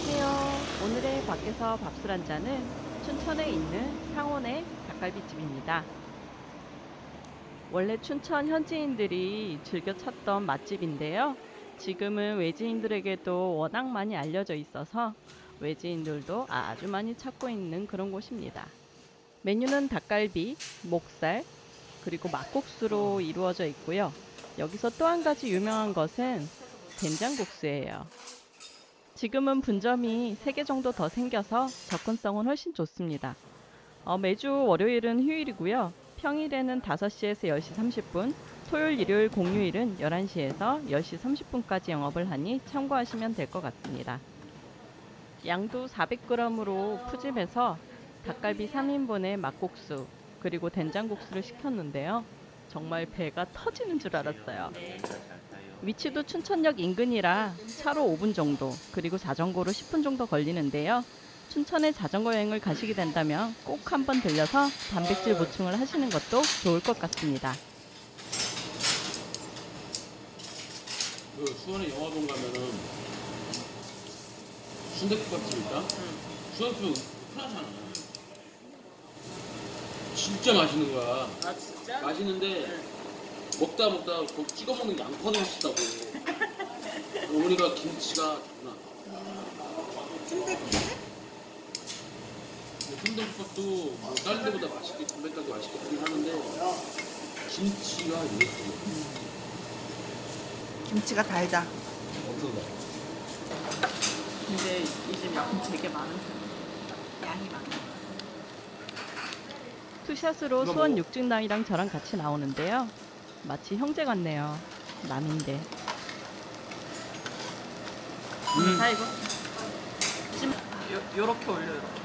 안녕하세요. 오늘의 밖에서 밥술 한 잔은 춘천에 있는 상원의 닭갈비집입니다. 원래 춘천 현지인들이 즐겨 찾던 맛집인데요. 지금은 외지인들에게도 워낙 많이 알려져 있어서 외지인들도 아주 많이 찾고 있는 그런 곳입니다. 메뉴는 닭갈비, 목살, 그리고 막국수로 이루어져 있고요. 여기서 또 한 가지 유명한 것은 된장국수예요. 지금은 분점이 3개 정도 더 생겨서 접근성은 훨씬 좋습니다. 어, 매주 월요일은 휴일이고요. 평일에는 5시에서 10시 30분, 토요일, 일요일, 공휴일은 11시에서 10시 30분까지 영업을 하니 참고하시면 될 것 같습니다. 양도 400g으로 푸짐해서 닭갈비 3인분에 막국수, 그리고 된장국수를 시켰는데요. 정말 배가 터지는 줄 알았어요. 위치도 춘천역 인근이라 차로 5분 정도, 그리고 자전거로 10분 정도 걸리는데요. 춘천에 자전거 여행을 가시게 된다면 꼭 한번 들려서 단백질 보충을 하시는 것도 좋을 것 같습니다. 그 수원에 영화동 가면은 순대국밥집 있다? 순대국밥 흔하잖아. 진짜 맛있는 거야. 아 진짜? 맛있는데 먹다 먹다 거 찍어 먹는 양파도 맛있다고. 어머니가 김치가 나. 순대국밥? 순대국밥도 뭐 다른 데보다 맛있게 담백하게 맛있게 하긴 하는데 김치가 예술이야. 김치가 달다. 근데 이집 양이 되게 많은 편이에요. 양이 많아. 투샷으로 수원 뭐- 육중남이랑 저랑 같이 나오는데요. 마치 형제 같네요. 남인데. 음. 자 이거 찜 요, 요렇게 올려 요렇게.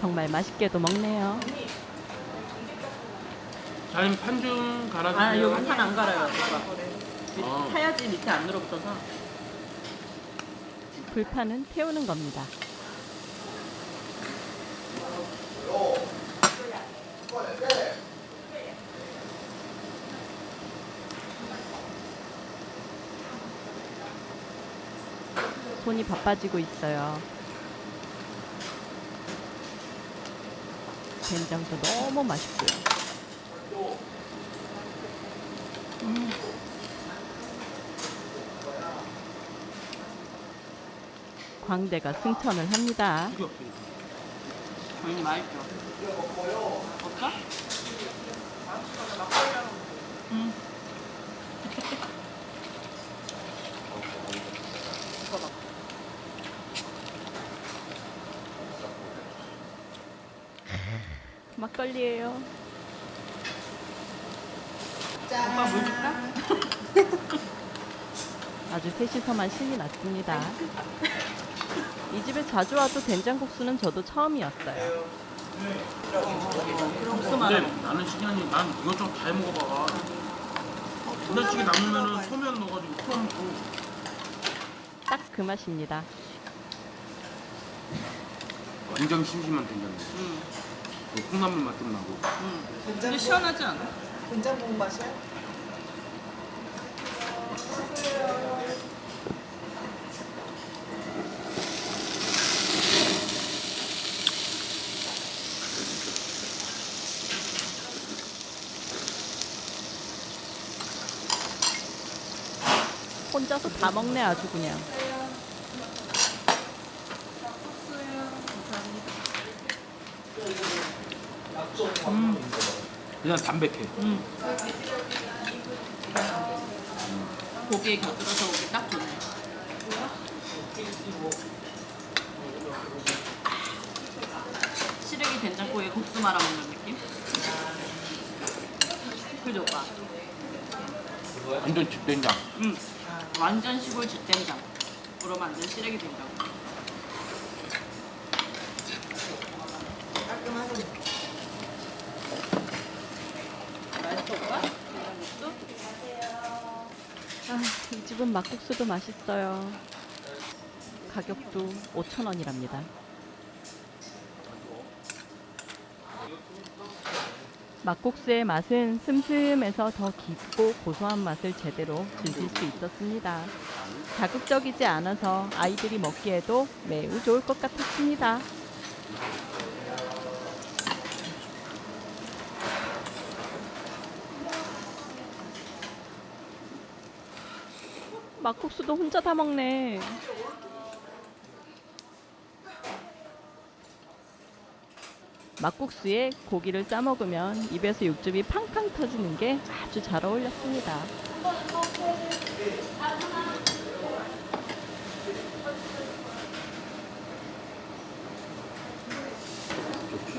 정말 맛있게도 먹네요. 아니면 판좀 갈아주세요. 아, 여기 판 안 갈아요. 아. 타야지 밑에 안 늘어붙어서. 불판은 태우는 겁니다. 손이 바빠지고 있어요. 된장도 너무 맛있고요. 음. 광대가 승천을 합니다. 당연히 맛있죠. 없어? 응. 막걸리예요. 오빠 물 줄까? 아주 셋이서만 신이 났습니다. 이 집에 자주 와도 된장국수는 저도 처음이었어요. 국수 근데 나는 신기한이 난 이것저것 다 해먹어봐. 된장찌개 남으면은 소면 넣어가지고 풀어먹고 딱 그 맛입니다. 완전 심심한 된장이야. 음, 그 콩나물 맛좀 나고. 음. 근데 시원하지 않아? 된장국 맛이야? 혼자서 다 먹네 아주 그냥. 그냥 담백해. 음. 고기에 곁들여서 오기 딱 좋네. 시래기 된장국에 국수 말아 먹는 느낌? 그죠 오빠? 완전 집된장. 응. 완전 시골 집된장으로 만든 시래기 된장. 깔끔하네. 맛있어 오빠? 된장국수? 아, 이 집은 막국수도 맛있어요. 가격도 5,000원이랍니다. 막국수의 맛은 슴슴해서 더 깊고 고소한 맛을 제대로 즐길 수 있었습니다. 자극적이지 않아서 아이들이 먹기에도 매우 좋을 것 같았습니다. 막국수도 혼자 다 먹네. 막국수에 고기를 싸 먹으면 입에서 육즙이 팡팡 터지는 게 아주 잘 어울렸습니다.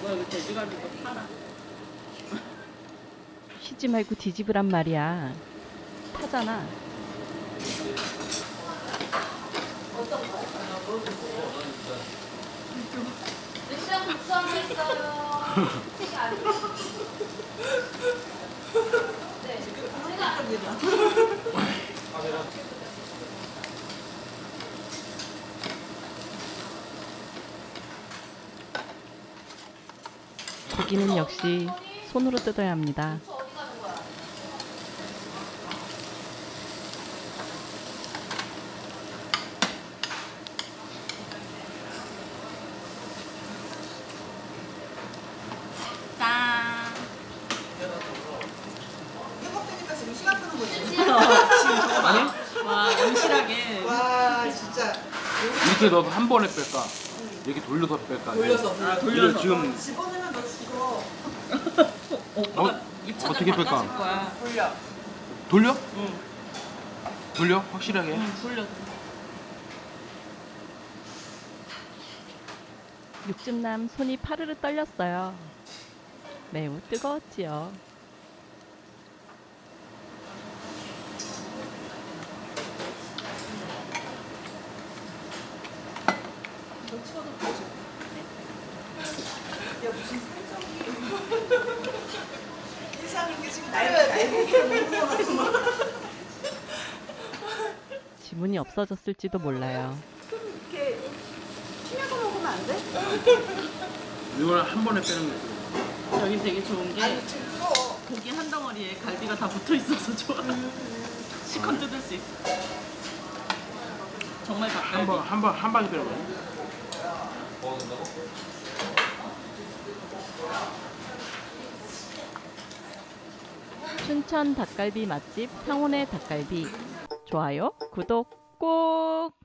뭐야 이거 돼지갈비도 팔아. 쉬지 말고 뒤집으란 말이야. 타잖아. 고기는 역시 손으로 뜯어야 합니다. 짠. 이거 먹으니까 지금 시간 끄는 거지? 아니? 와 엄실하게. 와 진짜. 이렇게 넣어서 한 번에 뺄까? 이렇게 돌려서 뺄까? 돌려서. 아 이거 지금 집어넣으면 너 죽어. 어, 어떻게 뺄까? 거야. 돌려. 돌려? 돌려? 확실하게? 돌려. 육즙남 손이 파르르 떨렸어요. 매우 뜨거웠지요. 찍어도 보여줘. 야 무슨 살짝이. 이상한 게 지금 먹는 거 지문이 없어졌을지도 몰라요. 이렇게 튀겨서 먹으면 안 돼? 이거는 한 번에 빼는 거 있어. 여기 되게 좋은 게. 고기 한 덩어리에 갈비가 다 붙어 있어서 좋아. 시컷 뜯을 수 있어. 정말 한 닭갈비. 번, 한 번, 한 방에 빼는 거 야. 춘천 닭갈비 맛집 상온의 닭갈비. 좋아요, 구독 꼭!